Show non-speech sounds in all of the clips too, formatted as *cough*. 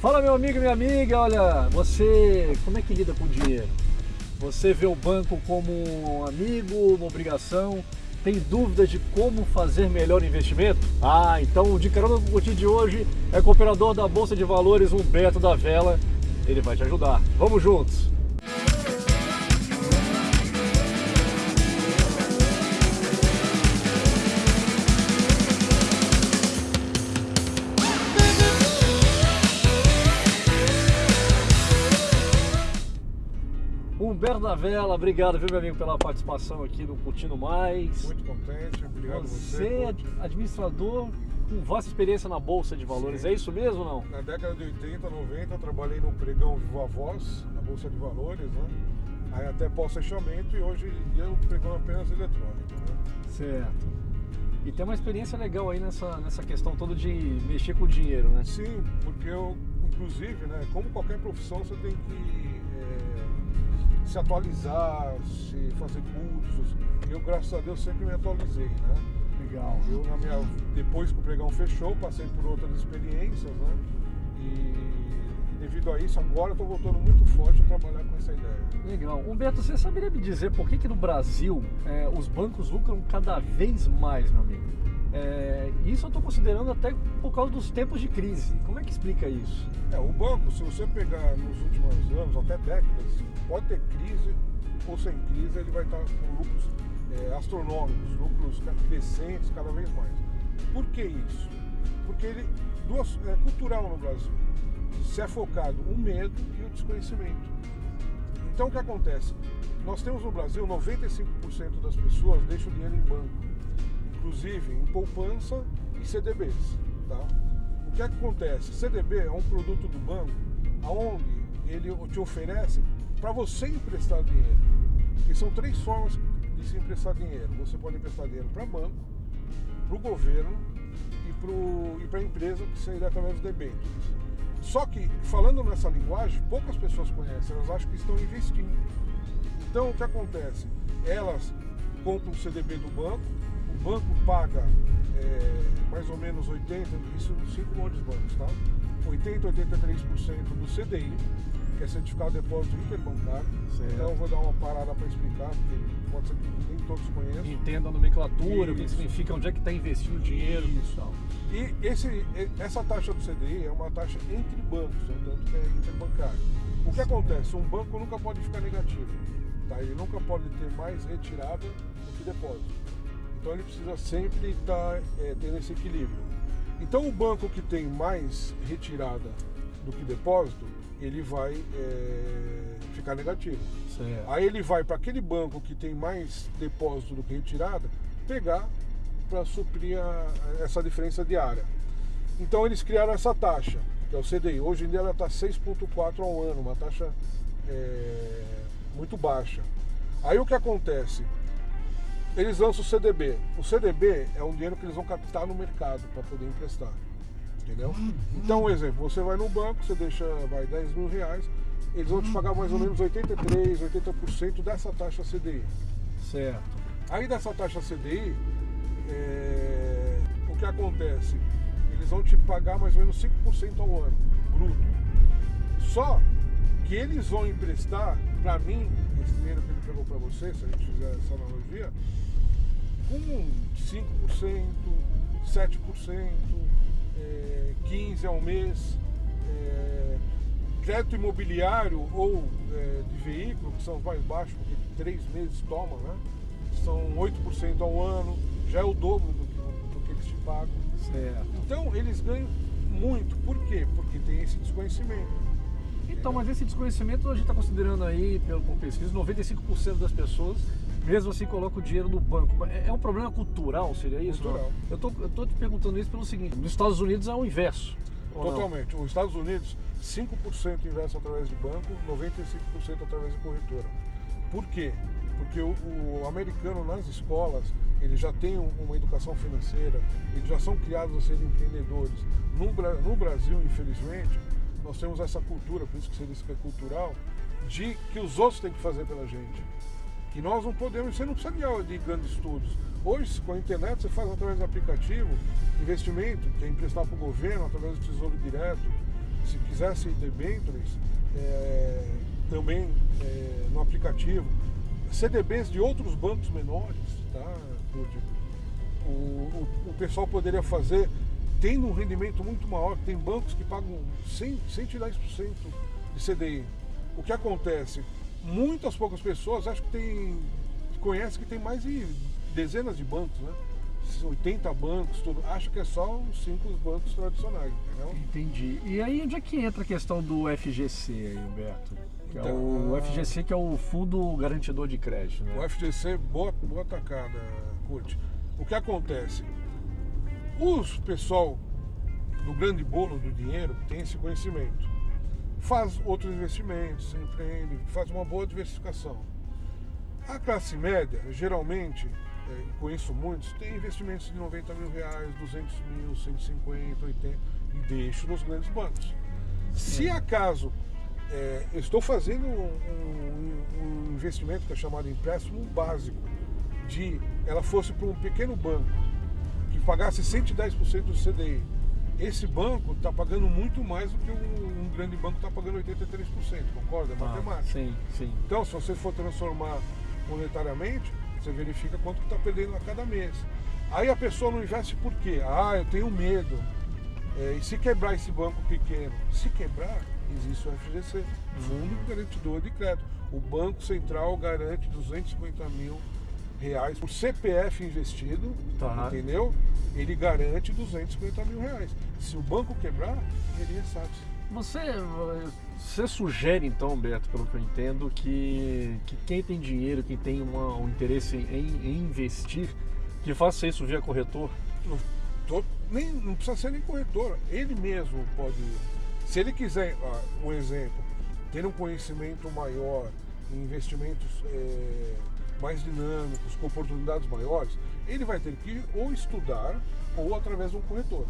Fala meu amigo e minha amiga, olha, você como é que lida com o dinheiro? Você vê o banco como um amigo, uma obrigação? Tem dúvidas de como fazer melhor investimento? Ah, então o de carona com de hoje é com o operador da Bolsa de Valores, Humberto da Vela. Ele vai te ajudar. Vamos juntos! Humberto da Vela, obrigado, viu, meu amigo, pela participação aqui no Curtindo Mais. Muito contente, obrigado você. Você é administrador com vasta experiência na Bolsa de Valores, Sim. é isso mesmo ou não? Na década de 80, 90, eu trabalhei no pregão Viva Voz, na Bolsa de Valores, né? Aí até pós-fechamento e hoje eu pregão apenas eletrônico, né? Certo. E tem uma experiência legal aí nessa, nessa questão toda de mexer com o dinheiro, né? Sim, porque eu, inclusive, né, como qualquer profissão, você tem que se atualizar, se fazer cursos. Eu, graças a Deus, sempre me atualizei, né? Legal. Eu, na minha, depois que o pregão fechou, passei por outras experiências, né? E devido a isso, agora eu estou voltando muito forte a trabalhar com essa ideia. Legal. Humberto, você saberia me dizer por que, que no Brasil é, os bancos lucram cada vez mais, meu amigo? É, isso eu estou considerando até por causa dos tempos de crise. Como é que explica isso? É, o banco, se você pegar nos últimos anos, até décadas, pode ter crise ou sem crise, ele vai estar com lucros é, astronômicos, lucros crescentes cada vez mais. Por que isso? Porque ele duas, é cultural no Brasil. Se é focado o medo e o desconhecimento. Então o que acontece? Nós temos no Brasil 95% das pessoas deixam o dinheiro em banco inclusive em poupança e CDBs. Tá? O que, é que acontece? CDB é um produto do banco onde ele te oferece para você emprestar dinheiro. E são três formas de se emprestar dinheiro. Você pode emprestar dinheiro para banco, para o governo e para a empresa, que seria através dos debêntures. Só que, falando nessa linguagem, poucas pessoas conhecem, elas acham que estão investindo. Então, o que acontece? Elas compram o CDB do banco, banco paga é, mais ou menos 80%, isso nos cinco grandes bancos, tá? 80, 83% do CDI, que é certificado de depósito interbancário. Certo. Então eu vou dar uma parada para explicar, porque pode ser que nem todos conheçam. Entenda a nomenclatura, o que significa, onde é que está investindo o dinheiro. Isso. E esse, essa taxa do CDI é uma taxa entre bancos, né? tanto que é interbancário. O que acontece? Um banco nunca pode ficar negativo. Tá? Ele nunca pode ter mais retirada do que depósito. Então ele precisa sempre estar é, tendo esse equilíbrio. Então o banco que tem mais retirada do que depósito, ele vai é, ficar negativo. Certo. Aí ele vai para aquele banco que tem mais depósito do que retirada, pegar para suprir a, essa diferença diária. Então eles criaram essa taxa, que é o CDI. Hoje em dia ela está 6,4 ao ano, uma taxa é, muito baixa. Aí o que acontece? Eles lançam o CDB. O CDB é um dinheiro que eles vão captar no mercado para poder emprestar. Entendeu? Então, um exemplo, você vai no banco, você deixa vai, 10 mil reais, eles vão te pagar mais ou menos 83, 80% dessa taxa CDI. Certo. Aí dessa taxa CDI, é, o que acontece? Eles vão te pagar mais ou menos 5% ao ano, bruto. Só que eles vão emprestar, para mim, dinheiro que ele pegou para você, se a gente fizer essa analogia, com 5%, 7%, é, 15% ao mês, é, crédito imobiliário ou é, de veículo, que são os mais baixos, porque três meses toma, né? São 8% ao ano, já é o dobro do que, do que eles te pagam. Certo. Então eles ganham muito. Por quê? Porque tem esse desconhecimento. Então, mas esse desconhecimento a gente está considerando aí, pelo pesquisa, 95% das pessoas mesmo assim coloca o dinheiro no banco. É, é um problema cultural, seria isso? Cultural. Eu tô, eu tô te perguntando isso pelo seguinte, nos Estados Unidos é o inverso. Totalmente. Os Estados Unidos, 5% investe através de banco, 95% através de corretora. Por quê? Porque o, o, americano nas escolas, ele já tem uma educação financeira, eles já são criados a serem empreendedores. No, no Brasil, infelizmente, nós temos essa cultura, por isso que você disse que é cultural, de que os outros têm que fazer pela gente. Que nós não podemos, você não precisa de, de grandes estudos. Hoje, com a internet, você faz através do aplicativo investimento, que é emprestar para o governo, através do Tesouro Direto. Se quisesse debêntures, é, também é, no aplicativo, CDBs de outros bancos menores, tá, o, o, o pessoal poderia fazer tendo um rendimento muito maior, tem bancos que pagam 100, 110% de CDI. O que acontece? Muitas poucas pessoas acho que tem conhece que tem mais de dezenas de bancos, né? 80 bancos, tudo. Acho que é só os cinco bancos tradicionais, entendeu? Entendi. E aí onde é que entra a questão do FGC aí, Humberto? Que é o, o FGC que é o Fundo Garantidor de Crédito, né? O FGC, boa, boa tacada, Curte. O que acontece? Os pessoal do grande bolo do dinheiro tem esse conhecimento. Faz outros investimentos, empreende, faz uma boa diversificação. A classe média, geralmente, é, conheço muitos, tem investimentos de 90 mil reais, 200 mil, 150, 80 e deixo nos grandes bancos. Se acaso é, estou fazendo um, um, um, investimento que é chamado empréstimo básico, de ela fosse para um pequeno banco pagasse 110% do CDI, esse banco está pagando muito mais do que um, um grande banco está pagando 83%, concorda? É ah, matemática. Sim, sim. Então, se você for transformar monetariamente, você verifica quanto está perdendo a cada mês. Aí a pessoa não investe por quê? Ah, eu tenho medo. É, e se quebrar esse banco pequeno? Se quebrar, existe o FGC, Fundo Garantidor de Crédito. O Banco Central garante 250 mil reais por CPF investido, tá. entendeu? Ele garante 250 mil reais. Se o banco quebrar, ele ressabe. Você, você sugere então, Beto, pelo que eu entendo, que, que quem tem dinheiro, quem tem uma, um interesse em, em, investir, que faça isso via corretor? Não, tô, nem, não precisa ser nem corretor, ele mesmo pode. Se ele quiser, um exemplo, ter um conhecimento maior em investimentos é, mais dinâmicos, com oportunidades maiores, ele vai ter que ou estudar ou através de um corretor.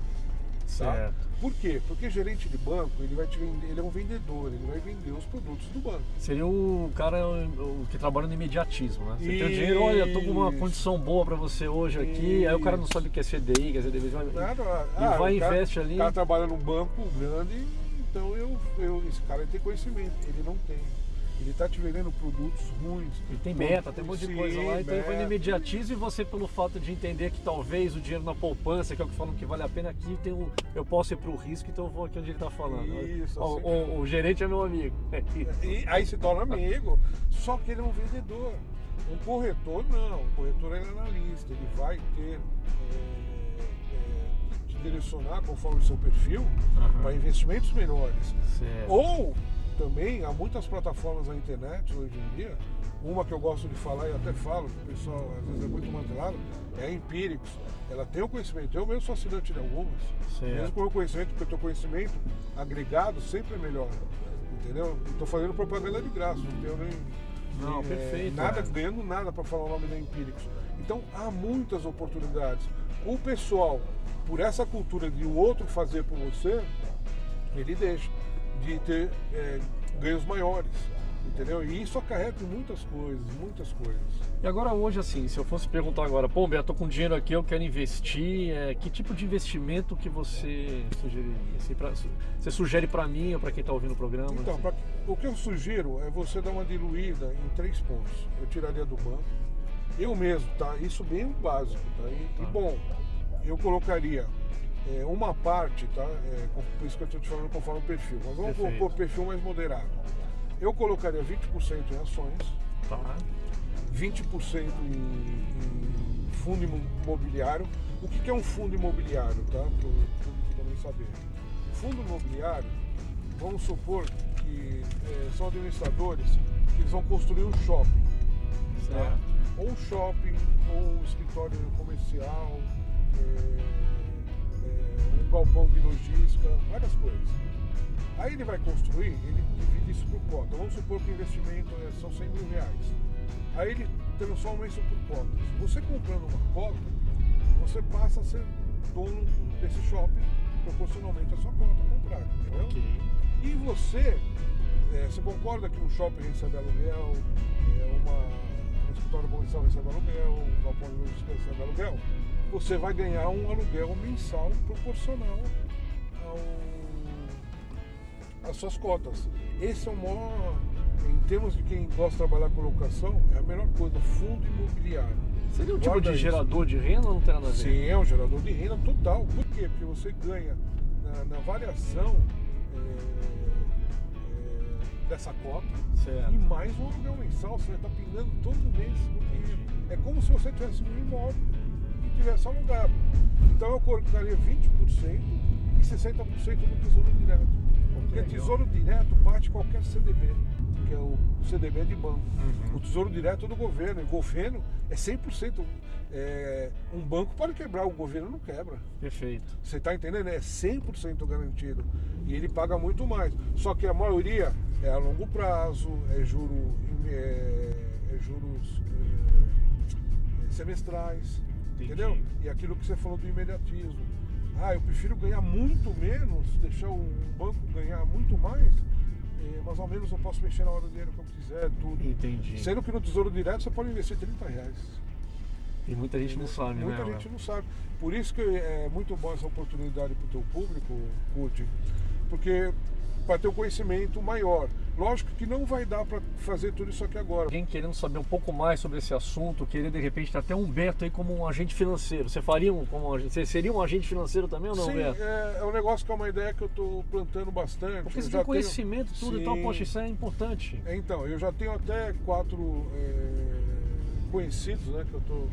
Tá? Certo. Por quê? Porque gerente de banco, ele vai te vender, ele é um vendedor, ele vai vender os produtos do banco. Seria o cara o que trabalha no imediatismo, né? Você Isso. tem o dinheiro, olha, eu tô com uma condição boa para você hoje aqui, Isso. aí o cara não sabe o que é CDI, quer dizer, ele vai, Nada, ah, vai investe ali. O cara trabalha num banco grande, então eu, eu, esse cara tem conhecimento, ele não tem. Ele está te vendendo produtos ruins. Ele tem meta, tem um monte de coisa lá, então ele vai no imediatismo e você, pelo fato de entender que talvez o dinheiro na poupança, que é o que falam que vale a pena, aqui tem um, eu posso ir para o risco, então eu vou aqui onde ele está falando. Isso, o, assim, o, o, gerente é meu amigo. *laughs* E aí se torna amigo, só que ele é um vendedor. Um corretor não, um corretor é analista, ele vai ter. É, é, te direcionar conforme o seu perfil uhum. para investimentos menores. Certo. Ou também há muitas plataformas na internet hoje em dia. Uma que eu gosto de falar e até falo, que o pessoal às vezes é muito mantelado, é a Empíricos. Ela tem o conhecimento. Eu mesmo sou assinante de algumas. Certo. Mesmo com o conhecimento, porque o teu conhecimento agregado sempre é melhor. Entendeu? Estou fazendo propaganda de graça, não tenho nem. Não, perfeito. Nada, é. ganhando nada para falar o nome da Empíricos. Então há muitas oportunidades. O pessoal, por essa cultura de o outro fazer por você, ele deixa de ter é, ganhos maiores. Entendeu? E isso acarreta muitas coisas, muitas coisas. E agora hoje, assim, se eu fosse perguntar agora, pô, Beto, tô com dinheiro aqui, eu quero investir, é, que tipo de investimento que você sugeriria? Assim, pra, você sugere para mim ou para quem está ouvindo o programa? Então, assim? pra, o que eu sugiro é você dar uma diluída em três pontos. Eu tiraria do banco. Eu mesmo, tá? Isso bem básico, tá? E, tá. e bom, eu colocaria é, uma parte, tá? É, por isso que eu estou te falando conforme o perfil. Mas vamos Perfeito. pôr perfil mais moderado. Eu colocaria 20% em ações, tá. 20% em, em fundo imobiliário. O que, que é um fundo imobiliário, tá? Para o público também saber. Fundo imobiliário, vamos supor que é, são administradores que eles vão construir um shopping. Tá? Ou um shopping, ou um escritório comercial. É, galpão de logística, várias coisas. Aí ele vai construir, ele divide isso por cota. Vamos supor que o investimento é, são 100 mil reais. Aí ele transforma isso por cotas. Você comprando uma cota, você passa a ser dono desse shopping proporcionalmente à sua cota comprada, entendeu? Okay. E você, é, você concorda que um shopping recebe aluguel, é, uma, um escritório comercial recebe aluguel, um galpão de logística recebe aluguel? Você vai ganhar um aluguel mensal proporcional ao, as suas cotas. Esse é o maior, em termos de quem gosta de trabalhar com locação, é a melhor coisa, fundo imobiliário. Seria um tipo Guarda de isso. gerador de renda ou não tem nada a ver? Sim, é um gerador de renda total. Por quê? Porque você ganha na, na variação é, é, dessa cota Certo. e mais um aluguel mensal. Você está pingando todo mês. É como se você tivesse um imóvel e tivesse alugado. Então eu colocaria 20% e 60% no Tesouro Direto. Porque. Tesouro Direto bate qualquer CDB, que é o CDB de banco. Uhum. O Tesouro Direto é do governo. E o governo é 100%. É, um banco pode quebrar, o governo não quebra. Perfeito. Você está entendendo? É 100% garantido. E ele paga muito mais. Só que a maioria é a longo prazo, é, juro, é, é juros é, é, semestrais. Entendi. Entendeu? E aquilo que você falou do imediatismo. Ah, eu prefiro ganhar muito menos, deixar um banco ganhar muito mais, eh, mas ao menos eu posso mexer na hora do dinheiro que eu quiser, tudo. Entendi. Sendo que no Tesouro Direto você pode investir 30 reais. E muita gente não sabe, Muita né? gente Léo? não sabe. Por isso que é muito bom essa oportunidade para o teu público, Cute, porque para ter um conhecimento maior. Lógico que não vai dar para fazer tudo isso aqui agora. Alguém querendo saber um pouco mais sobre esse assunto, querer de repente ter até um Humberto aí como um agente financeiro. Você faria um, como um agente, você seria um agente financeiro também ou não, Sim, Humberto? é, é um negócio que é uma ideia que eu estou plantando bastante. Porque você tem conhecimento, tenho- tudo e tal, Sim. poxa, isso é importante. É, Então, eu já tenho até quatro é, conhecidos, né, que eu estou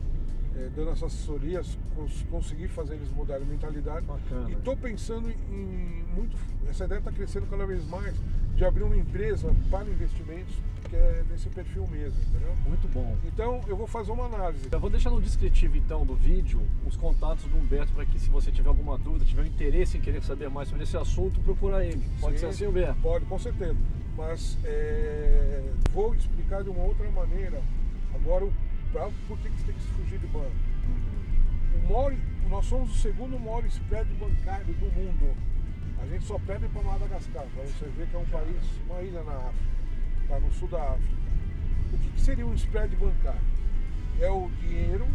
dando essas assessorias, cons consegui fazer eles mudarem a mentalidade. Bacana. E estou pensando em muito. Essa ideia está crescendo cada vez mais de abrir uma empresa para investimentos que é nesse perfil mesmo, entendeu? Muito bom. Então eu vou fazer uma análise. Eu vou deixar no descritivo então do vídeo os contatos do Humberto para que se você tiver alguma dúvida, tiver interesse em querer saber mais sobre esse assunto, procurar ele. Pode Sim, ser assim, Humberto? Pode, com certeza. Mas é, vou explicar de uma outra maneira agora o, pra, por que que você tem que se fugir de banco. O maior, nós somos o segundo maior spread bancário do mundo. A gente só perde para Madagascar, para você ver que é um país, uma ilha na África, está no sul da África. O que, que seria um spread bancário? É o dinheiro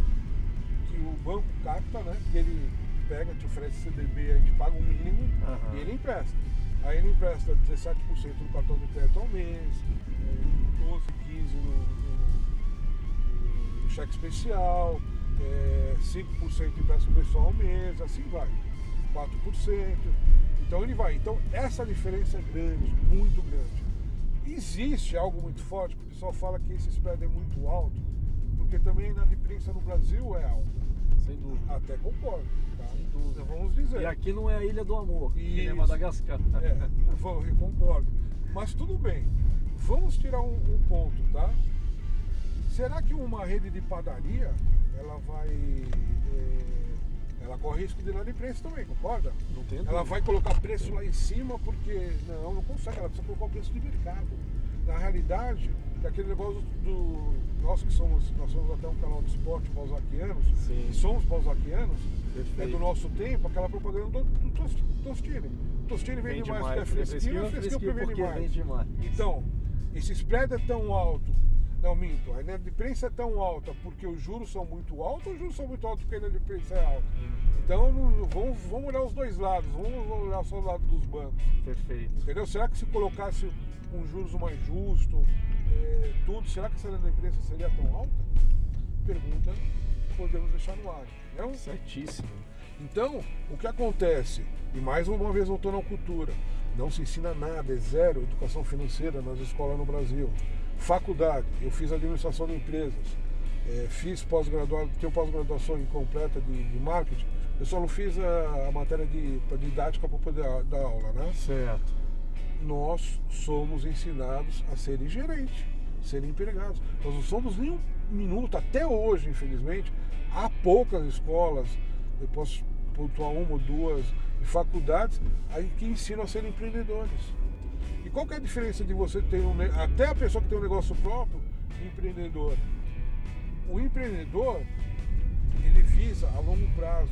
que o banco capta, né? Que ele pega, te oferece CDB, a gente paga um mínimo Aham. e ele empresta. Aí ele empresta 17% no cartão de crédito ao mês, eh, 12, 15 no, no- no cheque especial, eh, 5% empresta o pessoal ao mês, assim vai. 4%. Então ele vai. Então essa diferença é grande, muito grande. Existe algo muito forte, que o pessoal fala que esse spread é muito alto, porque também a inadimplência no Brasil é alta. Sem dúvida. Até concordo. Tá? Sem dúvida. Então vamos dizer. E aqui não é a Ilha do Amor, é Isso. Madagascar. É, eu concordo. Mas tudo bem. Vamos tirar um, um ponto, tá? Será que uma rede de padaria, ela vai. é, ela corre risco de inadimplência também, concorda? Não tem Ela vai colocar preço lá em cima porque. Não, não consegue, ela precisa colocar o preço de mercado. Na realidade, é aquele negócio do. Nós que somos. Nós somos até um canal de esporte balzaquianos, Sim. e somos balzaquianos, é do nosso tempo, aquela propaganda do, do Tos- Tostine. Tostine vende, Vende mais mais, porque é fresquinho, fresquinho, é fresquinho fresquinho porque vende porque mais. vende mais. Então, esse spread é tão alto. Não, minto. A inadimplência é tão alta porque os juros são muito altos ou os juros são muito altos porque a inadimplência é alta? Então, não- vamos, vamos olhar os dois lados. Vamos olhar só o lado dos bancos. Perfeito. Entendeu? Será que se colocasse um juros mais justo, é, tudo, será que essa inadimplência seria tão alta? Pergunta que podemos deixar no ar. Entendeu? Certíssimo. Então, o que acontece? E mais uma vez voltando à cultura, não se ensina nada, é zero educação financeira nas escolas no Brasil. Faculdade, eu fiz administração de empresas, eh, fiz pós-graduação, tenho pós-graduação incompleta de, de marketing, eu só não fiz a, a matéria de, didática para poder dar aula, né? Certo. nós somos ensinados a serem gerentes, serem empregados. Nós não somos nem um minuto, até hoje, infelizmente, há poucas escolas, eu posso pontuar uma ou duas, faculdades, aí que ensinam a ser empreendedores. Qual que é a diferença de você ter um, até a pessoa que tem um negócio próprio, empreendedor? O empreendedor, ele visa a longo prazo.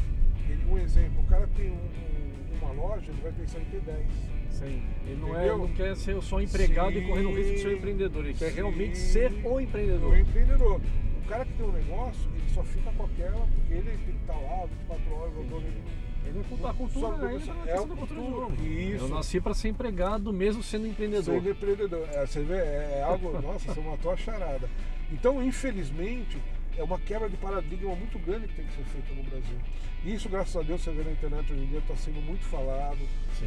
Ele, um exemplo, o cara tem um- um- uma loja, ele vai pensar em ter 10. Sim. Ele não, é, Entendeu? não quer ser só empregado e correr no risco de ser um Sim, empreendedor. Ele quer sim. realmente ser o empreendedor. O empreendedor. O cara que tem um negócio, ele só fica com aquela, porque ele tem que estar lá 24 horas, o dono, ele, Ele é cultura, a cultura, Só- ele tá é é a cultura de cultura, jogo. isso. Eu nasci para ser empregado mesmo sendo empreendedor. Sendo empreendedor. É, você vê, é, é algo. *laughs* Nossa, você matou a charada. Então, infelizmente, é uma quebra de paradigma muito grande que tem que ser feita no Brasil. E isso, graças a Deus, você vê na internet hoje em dia, está sendo muito falado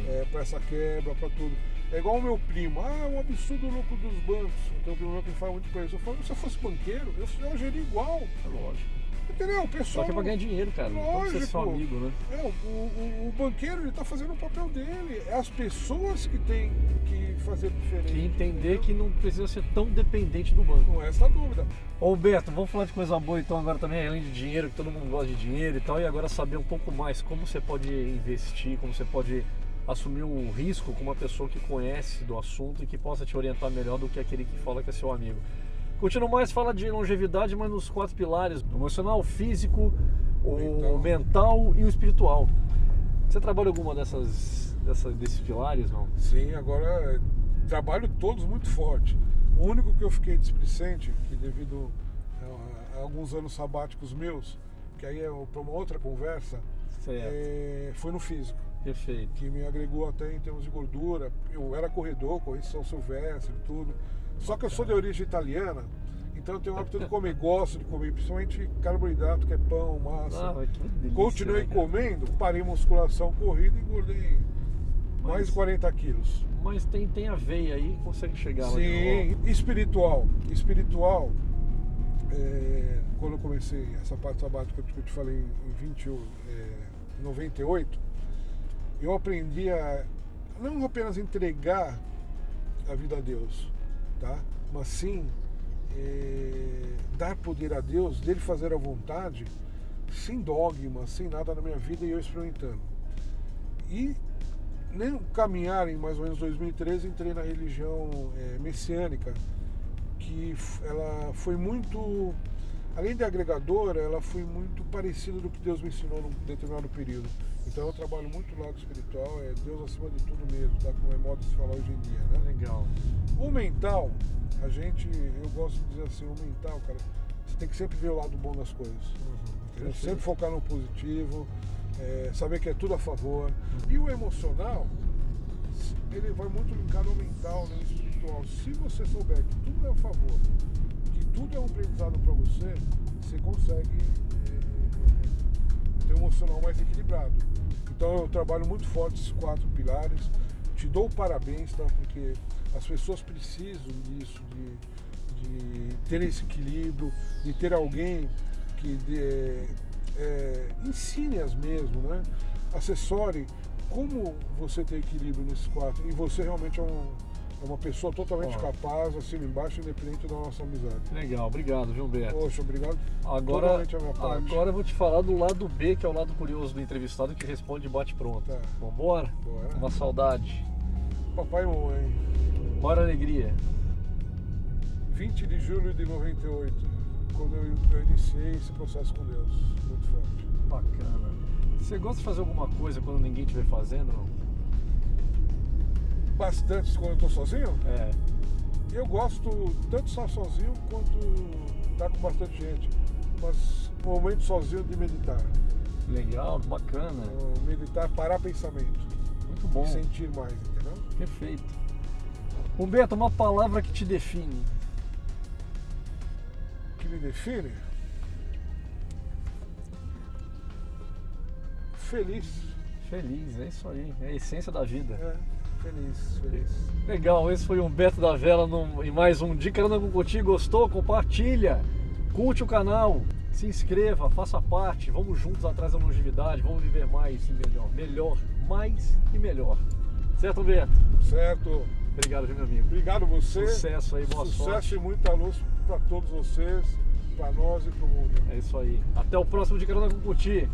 é, para essa quebra, para tudo. É igual o meu primo, ah, um absurdo o lucro dos bancos. Eu tenho um primo que fala muito pra isso. Eu falo, se eu fosse banqueiro, eu, eu geria igual. É lógico. Entendeu? O Só pessoal. que é pra ganhar dinheiro, cara. Não pode ser seu Lógico. amigo, né? É, o, o, o banqueiro ele tá fazendo o papel dele. É as pessoas que têm que fazer diferente. E entender entendeu? que não precisa ser tão dependente do banco. Não é essa dúvida. Ô Humberto, vamos falar de coisa boa então agora também, além de dinheiro, que todo mundo gosta de dinheiro e tal, e agora saber um pouco mais como você pode investir, como você pode assumir um risco com uma pessoa que conhece do assunto e que possa te orientar melhor do que aquele que fala que é seu amigo. Continua mais, fala de longevidade, mas nos quatro pilares, o emocional, o físico, o mental. Mental. e o espiritual. Você trabalha alguma dessas, dessas desses pilares, não? Sim, agora é, trabalho todos muito forte. O único que eu fiquei displicente, que devido a, a alguns anos sabáticos meus, que aí é para uma outra conversa, é, foi no físico. perfeito. que me agregou até em termos de gordura. Eu era corredor, corri São Silvestre e tudo. Só que eu sou de origem italiana, então eu tenho o hábito de comer, gosto de comer, principalmente carboidrato, que é pão, massa. Ah, que delícia, Continuei né, comendo, parei musculação, corrida e engordei mais Mas- de 40 quilos. Mas tem, tem a veia aí, consegue chegar lá. de novo. Sim, espiritual. Espiritual, é, quando eu comecei essa parte sabática que eu te falei em 20, é, 98, eu aprendi a não apenas entregar a vida a Deus, tá? mas sim é, dar poder a Deus, dele fazer a vontade, sem dogma, sem nada na minha vida e eu experimentando. E nem caminhar em mais ou menos 2013 entrei na religião é, messiânica que ela foi muito além de agregadora ela foi muito parecida do que Deus me ensinou num determinado período então eu trabalho muito lado espiritual é Deus acima de tudo mesmo tá como é modo de se falar hoje em dia né Legal. o mental a gente eu gosto de dizer assim o mental cara você tem que sempre ver o lado bom das coisas? Perfeito. Sempre focar no positivo, é, saber que é tudo a favor. E o emocional, ele vai muito linkado ao mental, né, ao espiritual. Se você souber que tudo é a favor, que tudo é um aprendizado para você, você consegue é, emocional mais equilibrado. Então eu trabalho muito forte esses quatro pilares. Te dou parabéns, tá? porque as pessoas precisam disso, de, de ter esse equilíbrio, de ter alguém que dê, é, ensine-as mesmo, né? assessore como você ter equilíbrio nesses quatro. E você realmente é, um- é uma pessoa totalmente capaz, acima e embaixo, independente da nossa amizade. Legal, obrigado, viu, Humberto? Poxa, obrigado. Agora, agora eu vou te falar do lado B, que é o lado curioso do entrevistado que responde e bate pronto. Tá. Vambora? Bora. Uma saudade. Papai e mamãe, Bora alegria. 20 de julho de 98, quando eu, eu iniciei esse processo com Deus. Muito forte. Bacana. Você gosta de fazer alguma coisa quando ninguém estiver fazendo? Não? Bastante quando eu tô sozinho. É. Eu gosto tanto de estar sozinho quanto estar com bastante gente. Mas o momento sozinho de meditar. Legal, bacana. Meditar, parar pensamento. Muito bom. E sentir mais, entendeu? Perfeito. Humberto, uma palavra que te define. Que me define? Feliz. Feliz, é isso aí. É a essência da vida. É, feliz, feliz. Legal, esse foi o Humberto da Vela no, em mais um Dica com Contigo. Gostou? Compartilha, curte o canal, se inscreva, faça parte. Vamos juntos atrás da longevidade, vamos viver mais e melhor. Melhor, mais e melhor. Certo, Humberto? Certo. Obrigado, meu amigo? Obrigado você. Sucesso aí, boa Sucesso sorte. e muita luz para todos vocês, para nós e para o mundo. É isso aí. Até o próximo Dica com Contigo.